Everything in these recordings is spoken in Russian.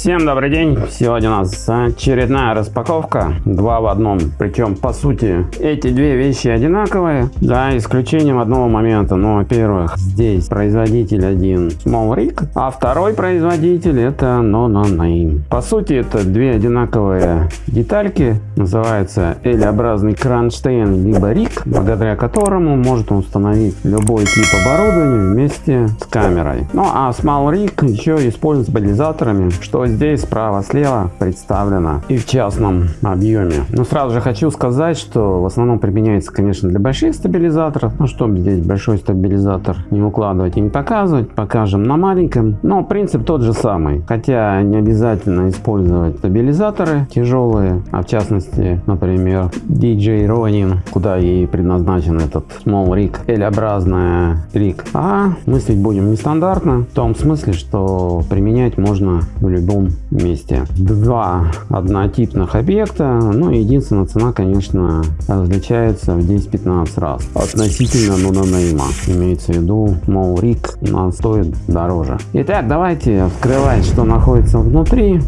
Всем добрый день! Сегодня у нас очередная распаковка, два в одном. Причем, по сути, эти две вещи одинаковые, за исключением одного момента. Ну, во-первых, здесь производитель один Small Rig, а второй производитель это No No Name. По сути, это две одинаковые детальки, называется L-образный кронштейн либо риг, благодаря которому можно установить любой тип оборудования вместе с камерой. Ну, а Small Rig еще используется стабилизаторами, что здесь справа-слева представлено и в частном объеме. Но сразу же хочу сказать, что в основном применяется, конечно, для больших стабилизаторов. Ну, чтобы здесь большой стабилизатор не укладывать и не показывать, покажем на маленьком. Но принцип тот же самый. Хотя не обязательно использовать стабилизаторы тяжелые, а в частности, например, DJ Ronin, куда и предназначен этот Small Rig, L-образная риг. А мыслить будем нестандартно, в том смысле, что применять можно в любом одном месте. Два однотипных объекта, ну единственная цена, конечно, различается в 10-15 раз относительно no-name а. Имеется в виду, мол, рик нас стоит дороже. Итак, давайте вскрывать, что находится внутри.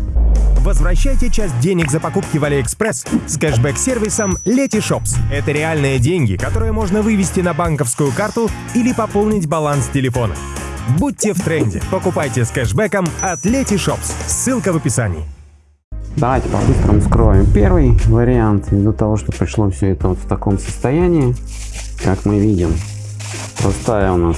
Возвращайте часть денег за покупки в Алиэкспресс с кэшбэк-сервисом Letyshops. Это реальные деньги, которые можно вывести на банковскую карту или пополнить баланс телефона. Будьте в тренде. Покупайте с кэшбэком от Letyshops. Ссылка в описании. Давайте по-быстрому скроем первый вариант. Ввиду того, что пришло все это вот в таком состоянии, как мы видим. Простая у нас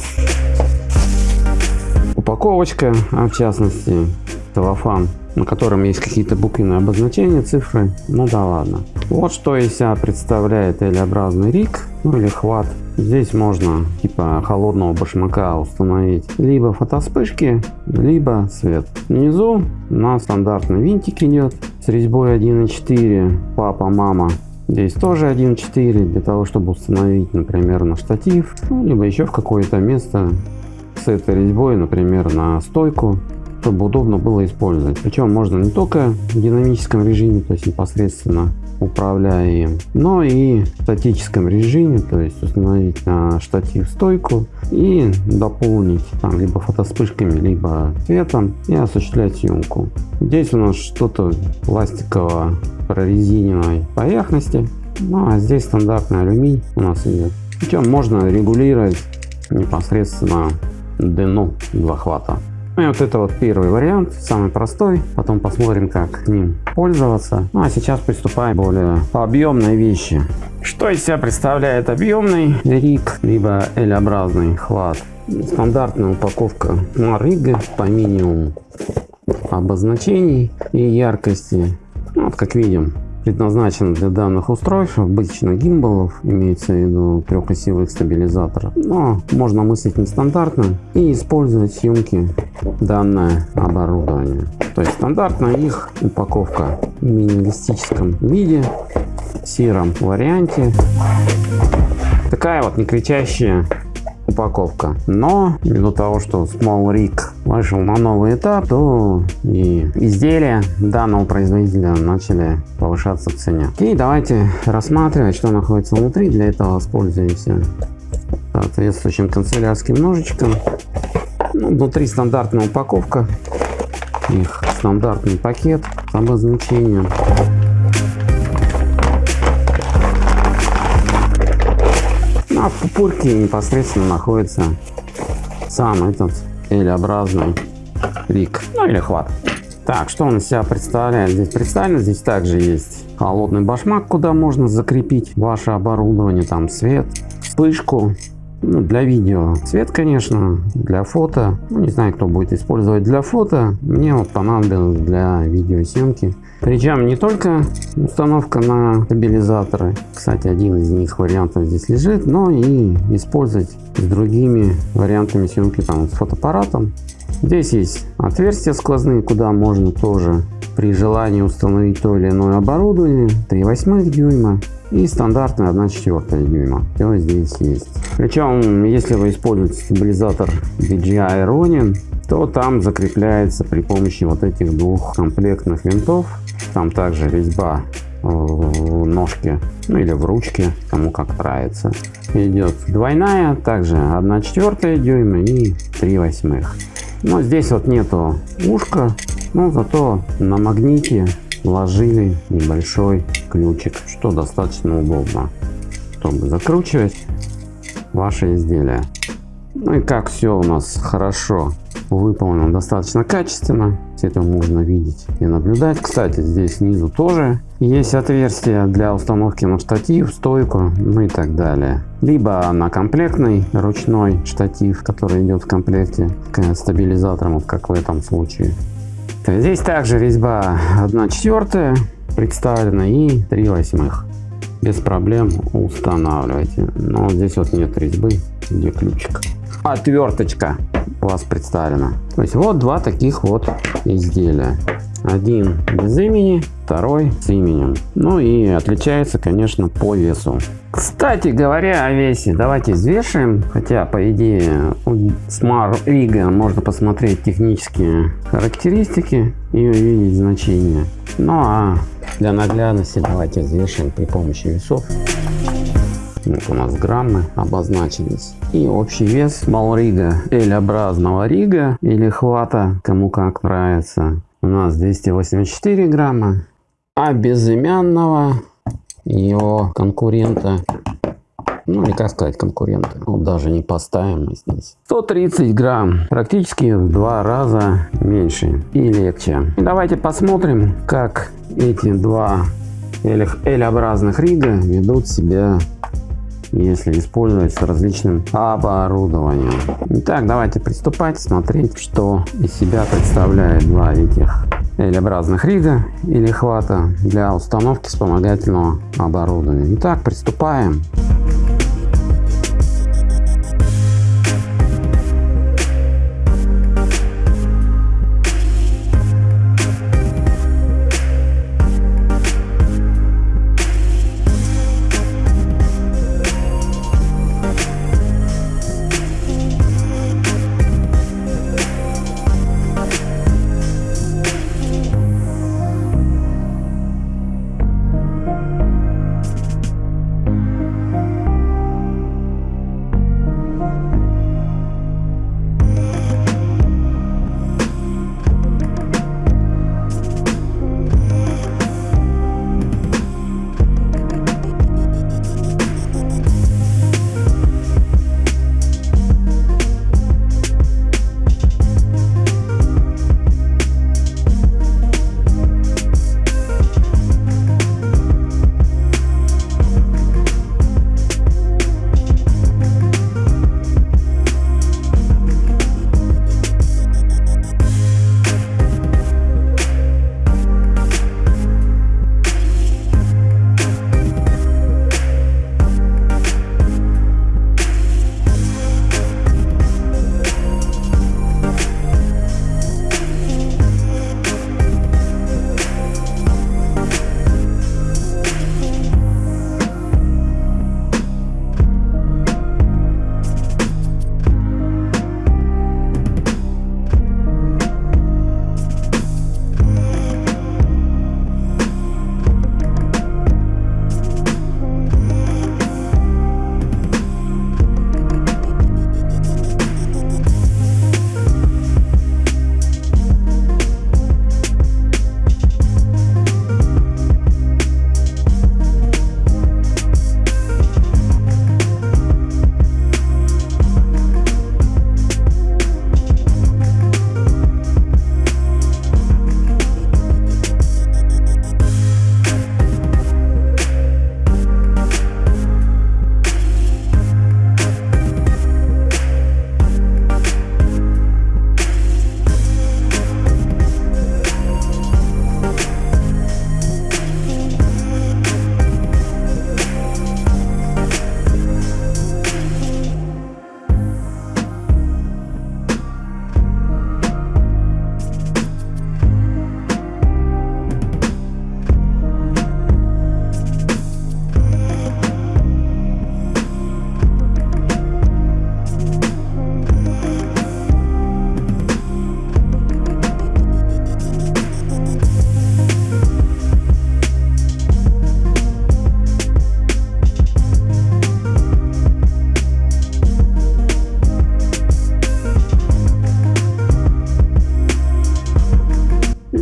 упаковочка, а в частности целлофан, на котором есть какие-то буквенные обозначения, цифры. Ну да ладно. Вот что из себя представляет L-образный рик, ну или хват Здесь можно типа холодного башмака установить либо фотоспышки, либо свет. Внизу у нас стандартный винтик идет с резьбой 1.4, папа, мама. Здесь тоже 1.4 для того, чтобы установить, например, на штатив, ну, либо еще в какое-то место с этой резьбой, например, на стойку чтобы удобно было использовать. Причем можно не только в динамическом режиме, то есть непосредственно управляя им, но и в статическом режиме, то есть установить на штатив стойку и дополнить там либо фотоспышками, либо цветом и осуществлять съемку. Здесь у нас что-то пластиково прорезиненной поверхности, ну а здесь стандартный алюминий у нас идет. Причем можно регулировать непосредственно длину захвата. Ну и вот это вот первый вариант, самый простой. Потом посмотрим, как ним пользоваться. Ну а сейчас приступаем к более объемной вещи. Что из себя представляет объемный риг, либо L-образный хват? Стандартная упаковка на по минимуму обозначений и яркости. Ну, вот как видим, предназначен для данных устройств, обычно гимбалов, имеется в виду трехосевых стабилизаторов. Но можно мыслить нестандартно и использовать съемки данное оборудование. То есть стандартная их упаковка в минималистическом виде, в сером варианте. Такая вот не упаковка. Но ввиду того, что Small Rig вышел на новый этап, то и изделия данного производителя начали повышаться в цене. И давайте рассматривать, что находится внутри. Для этого воспользуемся соответствующим канцелярским ножичком. Ну, внутри стандартная упаковка, их стандартный пакет с обозначением. А в непосредственно находится сам этот L-образный рик, ну или хват. Так, что он из себя представляет? Здесь представлено, здесь также есть холодный башмак, куда можно закрепить ваше оборудование, там свет, вспышку, ну, для видео цвет, конечно, для фото. Ну, не знаю, кто будет использовать для фото. Мне вот понадобилось для видеосъемки. Причем не только установка на стабилизаторы. Кстати, один из них вариантов здесь лежит, но и использовать с другими вариантами съемки там с фотоаппаратом. Здесь есть отверстия сквозные, куда можно тоже при желании установить то или иное оборудование. 3,8 дюйма и стандартная 1,4 дюйма. Все здесь есть. Причем, если вы используете стабилизатор DJI Ronin, то там закрепляется при помощи вот этих двух комплектных винтов. Там также резьба в ножке, ну или в ручке, кому как нравится. Идет двойная, также 1,4 дюйма и 3 восьмых. Но здесь вот нету ушка Но зато на магните вложили небольшой ключик, что достаточно удобно, чтобы закручивать ваше изделие. Ну и как все у нас хорошо выполнено, достаточно качественно. Все это можно видеть и наблюдать. Кстати, здесь снизу тоже есть отверстие для установки на штатив, стойку, ну и так далее. Либо на комплектный ручной штатив, который идет в комплекте к стабилизаторам, как в этом случае. Здесь также резьба 1 четвертая представлена и 3 восьмых. Без проблем устанавливайте. Но здесь вот нет резьбы, где ключик. Отверточка у вас представлена. То есть вот два таких вот изделия. Один без имени, второй с именем. Ну и отличается, конечно, по весу. Кстати говоря о весе, давайте взвешиваем. Хотя, по идее, у Smart Rig можно посмотреть технические характеристики и увидеть значения. Ну а для наглядности давайте взвешиваем при помощи весов. Вот у нас граммы обозначились. И общий вес малрига, L-образного рига или хвата, кому как нравится, у нас 284 грамма. А безымянного его конкурента ну или как сказать конкурента вот даже не поставим мы здесь 130 грамм практически в два раза меньше и легче и давайте посмотрим как эти два L-образных рига ведут себя если использовать с различным оборудованием. Итак, давайте приступать, смотреть, что из себя представляет два этих L-образных рига или хвата для установки вспомогательного оборудования. Итак, приступаем.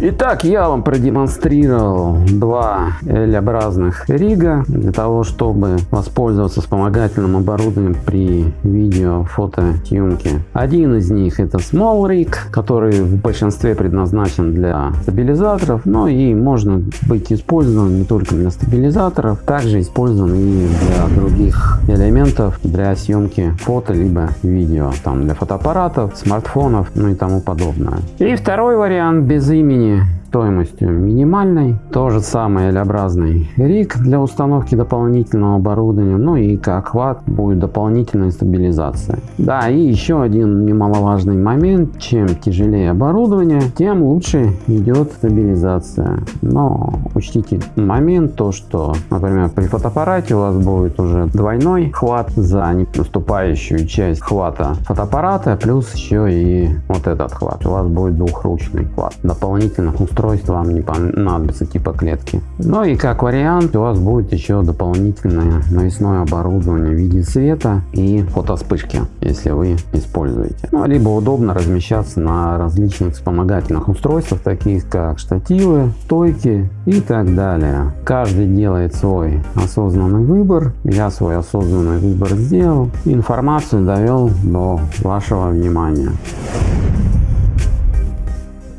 Итак, я вам продемонстрировал два L-образных рига для того, чтобы воспользоваться вспомогательным оборудованием при видео фотосъемке. Один из них это Small Rig, который в большинстве предназначен для стабилизаторов, но и можно быть использован не только для стабилизаторов, также использован и для других элементов для съемки фото либо видео, там для фотоаппаратов, смартфонов, ну и тому подобное. И второй вариант без имени стоимостью минимальной. То же самое L-образный риг для установки дополнительного оборудования. Ну и как охват будет дополнительная стабилизация. Да, и еще один немаловажный момент. Чем тяжелее оборудование, тем лучше идет стабилизация. Но учтите момент, то что, например, при фотоаппарате у вас будет уже двойной хват за наступающую часть хвата фотоаппарата, плюс еще и вот этот хват. У вас будет двухручный хват. Дополнительных устройств устройство вам не понадобится типа клетки. Ну и как вариант у вас будет еще дополнительное навесное оборудование в виде света и фотоспышки, если вы используете. Ну, либо удобно размещаться на различных вспомогательных устройствах, таких как штативы, стойки и так далее. Каждый делает свой осознанный выбор. Я свой осознанный выбор сделал. Информацию довел до вашего внимания.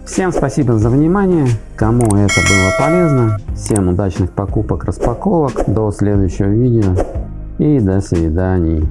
Всем спасибо за внимание. Кому это было полезно. Всем удачных покупок, распаковок. До следующего видео. И до свидания.